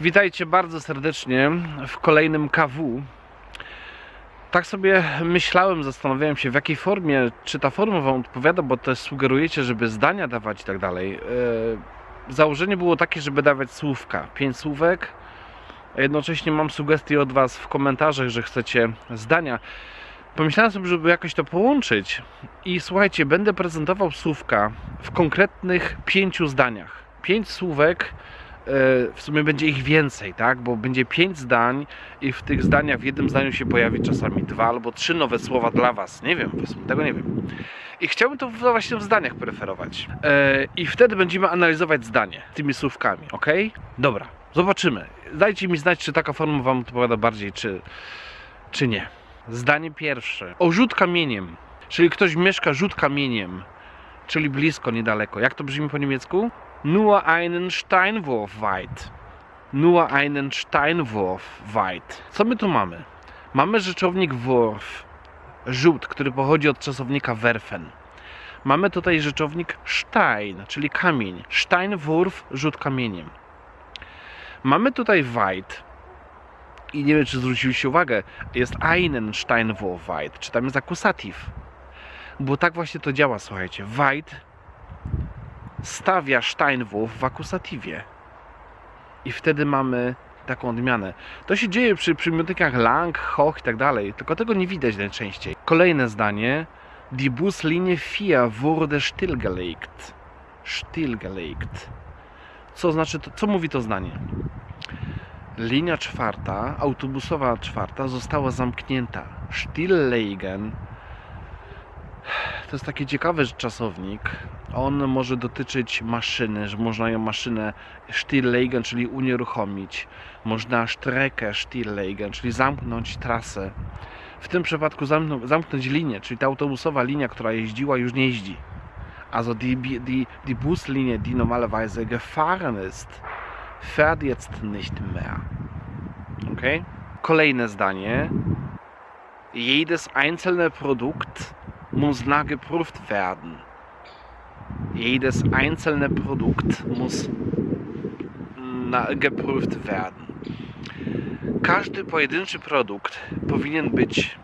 Witajcie bardzo serdecznie w kolejnym KW. Tak sobie myślałem, zastanawiałem się w jakiej formie, czy ta forma Wam odpowiada, bo też sugerujecie, żeby zdania dawać i tak dalej. E, Założenie było takie, żeby dawać słówka, pięć słówek. Jednocześnie mam sugestie od Was w komentarzach, że chcecie zdania. Pomyślałem sobie, żeby jakoś to połączyć i słuchajcie, będę prezentował słówka w konkretnych pięciu zdaniach. Pięć słówek w sumie będzie ich więcej, tak? Bo będzie pięć zdań i w tych zdaniach w jednym zdaniu się pojawi czasami dwa albo trzy nowe słowa dla Was. Nie wiem, tego nie wiem. I chciałbym to właśnie w zdaniach preferować. E, I wtedy będziemy analizować zdanie tymi słówkami, ok? Dobra, zobaczymy. Dajcie mi znać, czy taka forma Wam odpowiada bardziej, czy, czy nie. Zdanie pierwsze. O rzut kamieniem. Czyli ktoś mieszka rzut kamieniem, czyli blisko, niedaleko. Jak to brzmi po niemiecku? Nur einen Steinwurf weit. Nur einen Steinwurf weit. Co my tu mamy? Mamy rzeczownik Wurf, rzut, który pochodzi od czasownika werfen. Mamy tutaj rzeczownik Stein, czyli kamień. Steinwurf, rzut kamieniem. Mamy tutaj weit. I nie wiem, czy zwróciliście uwagę, jest einen Steinwurf weit. Czy tam jest akusatyw? Bo tak właśnie to działa, słuchajcie. Weit stawia Steinwurf w akusatywie. I wtedy mamy taką odmianę. To się dzieje przy przymiotnikach lang, hoch i tak dalej, tylko tego nie widać najczęściej. Kolejne zdanie. Die Buslinie 4 wurde stillgelegt. Stillgelegt. Co znaczy to, co mówi to zdanie? Linia czwarta, autobusowa czwarta została zamknięta. Stilllegen to jest taki ciekawy czasownik. On może dotyczyć maszyny, że można ją maszynę stilllegen, czyli unieruchomić. Można Strecke stilllegen, czyli zamknąć trasę. W tym przypadku zamknąć, zamknąć linię, czyli ta autobusowa linia, która jeździła, już nie jeździ. Also die, die, die Buslinie, die normalerweise gefahren ist, fährt jetzt nicht mehr. Okay? Kolejne zdanie. Jedes einzelne Produkt muss nachgeprüft werden. Jedes einzelne Produkt muss geprüft werden. Każdy pojedynczy produkt powinien być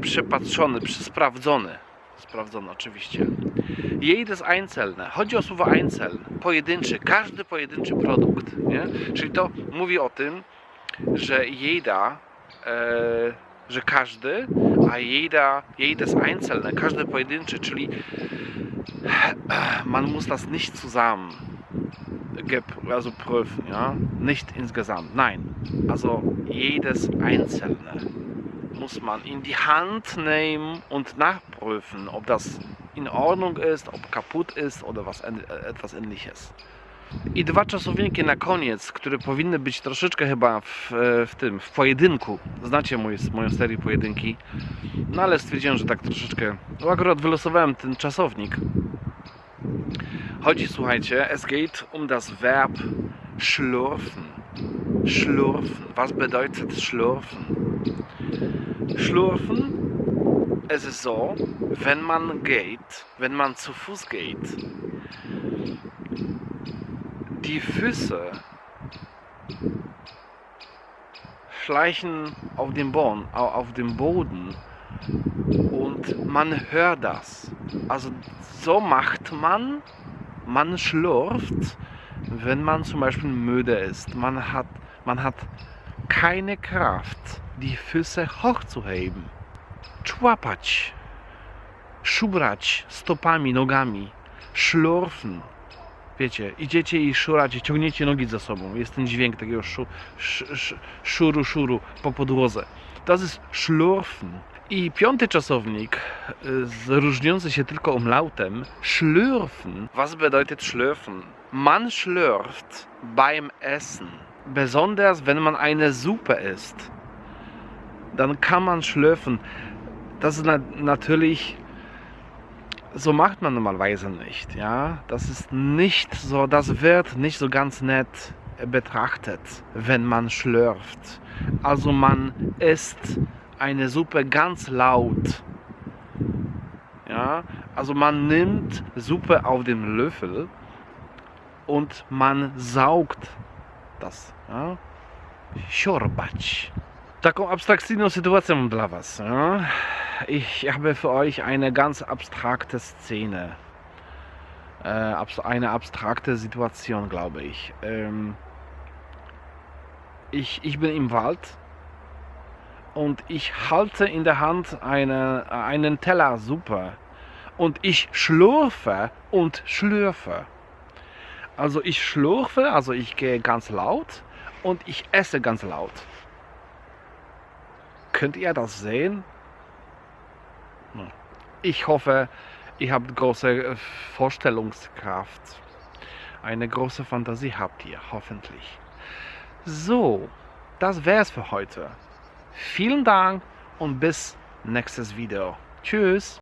przepatrzony, sprawdzony. Sprawdzony oczywiście. Jedes einzelne. Chodzi o słowo einzeln. Pojedynczy. Każdy pojedynczy produkt. Nie? Czyli to mówi o tym, że jeda, e, że każdy, a jeda, jedes einzelne, każdy pojedynczy, czyli man muss das nicht zusammen also prüfen, ja? Nicht insgesamt. Nein. Also jedes einzelne muss man in die Hand nehmen und nachprüfen, ob das in Ordnung ist, ob kaputt ist oder was, äh, etwas ähnliches. I dwa czasowniki na koniec, które powinny być troszeczkę chyba w, e, w tym, w pojedynku. Znacie mój, moją serię pojedynki. No ale stwierdziłem, że tak troszeczkę. No akurat wylosowałem ten czasownik. Chodzi, słuchajcie, es geht um das Verb schlürfen. Schlürfen. Was bedeutet schlürfen? Schlürfen, es ist so, wenn man geht, wenn man zu Fuß geht, die Füße schleichen auf dem Boden, au- auf dem Boden und man hört das. Also so macht man, man schlürft, wenn man zum Beispiel müde ist. Man hat, man hat keine Kraft, die Füße hochzuheben. Człapać, szubrać stopami, nogami, szlurfen. Wiecie, idziecie i szuracie, ciągniecie nogi za sobą. Jest ten dźwięk takiego szu, sz, sz, szuru, szuru po podłodze. To jest szlurfen. I piąty czasownik, y, różniący się tylko umlautem, schlürfen. Was bedeutet schlürfen? Man schlürft beim Essen. Besonders wenn man eine Suppe isst. Dann kann man schlürfen. Das ist na natürlich so macht man normalerweise nicht, ja. Das ist nicht so, das wird nicht so ganz nett betrachtet, wenn man schlürft. Also man isst eine Suppe ganz laut. Ja, also man nimmt Suppe auf den Löffel und man saugt das. Ja? Siorbać. Taką abstrakcyjną sytuację mam dla Was. Ja? Ich habe für euch eine ganz abstrakte Szene. Äh, eine abstrakte Situation, glaube ich. Ähm, ich. Ich bin im Wald und ich halte in der Hand eine, einen Teller Suppe und ich schlürfe und schlürfe. Also ich schlürfe, also ich gehe ganz laut und ich esse ganz laut. Könnt ihr das sehen? Ich hoffe, ihr habt große äh, Vorstellungskraft. Eine große Fantasie habt ihr, hoffentlich. So, das wär's für heute. Vielen Dank und bis nächstes Video. Tschüss.